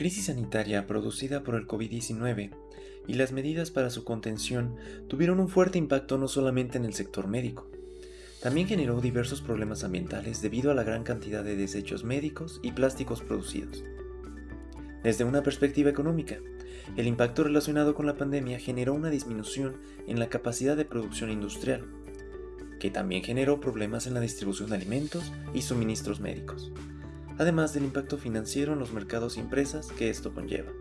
crisis sanitaria producida por el COVID-19 y las medidas para su contención tuvieron un fuerte impacto no solamente en el sector médico, también generó diversos problemas ambientales debido a la gran cantidad de desechos médicos y plásticos producidos. Desde una perspectiva económica, el impacto relacionado con la pandemia generó una disminución en la capacidad de producción industrial, que también generó problemas en la distribución de alimentos y suministros médicos, además del impacto financiero en los mercados y empresas que esto conlleva.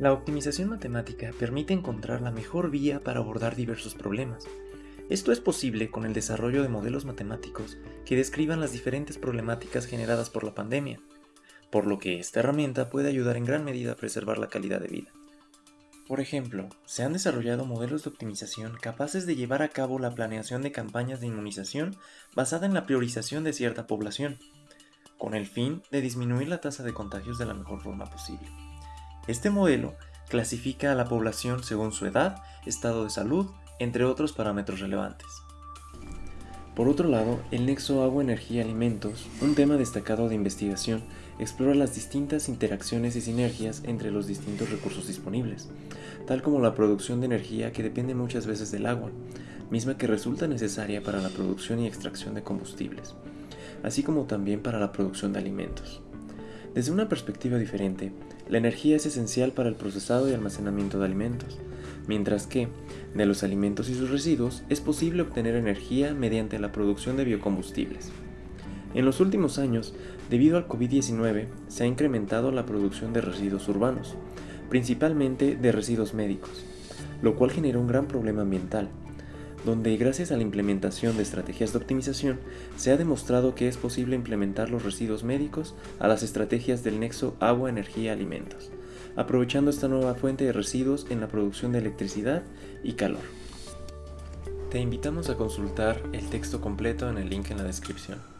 La optimización matemática permite encontrar la mejor vía para abordar diversos problemas. Esto es posible con el desarrollo de modelos matemáticos que describan las diferentes problemáticas generadas por la pandemia, por lo que esta herramienta puede ayudar en gran medida a preservar la calidad de vida. Por ejemplo, se han desarrollado modelos de optimización capaces de llevar a cabo la planeación de campañas de inmunización basada en la priorización de cierta población, con el fin de disminuir la tasa de contagios de la mejor forma posible. Este modelo clasifica a la población según su edad, estado de salud, entre otros parámetros relevantes. Por otro lado, el nexo agua-energía-alimentos, un tema destacado de investigación, explora las distintas interacciones y sinergias entre los distintos recursos disponibles, tal como la producción de energía que depende muchas veces del agua, misma que resulta necesaria para la producción y extracción de combustibles así como también para la producción de alimentos. Desde una perspectiva diferente, la energía es esencial para el procesado y almacenamiento de alimentos, mientras que, de los alimentos y sus residuos, es posible obtener energía mediante la producción de biocombustibles. En los últimos años, debido al COVID-19, se ha incrementado la producción de residuos urbanos, principalmente de residuos médicos, lo cual genera un gran problema ambiental, donde gracias a la implementación de estrategias de optimización se ha demostrado que es posible implementar los residuos médicos a las estrategias del nexo agua-energía-alimentos, aprovechando esta nueva fuente de residuos en la producción de electricidad y calor. Te invitamos a consultar el texto completo en el link en la descripción.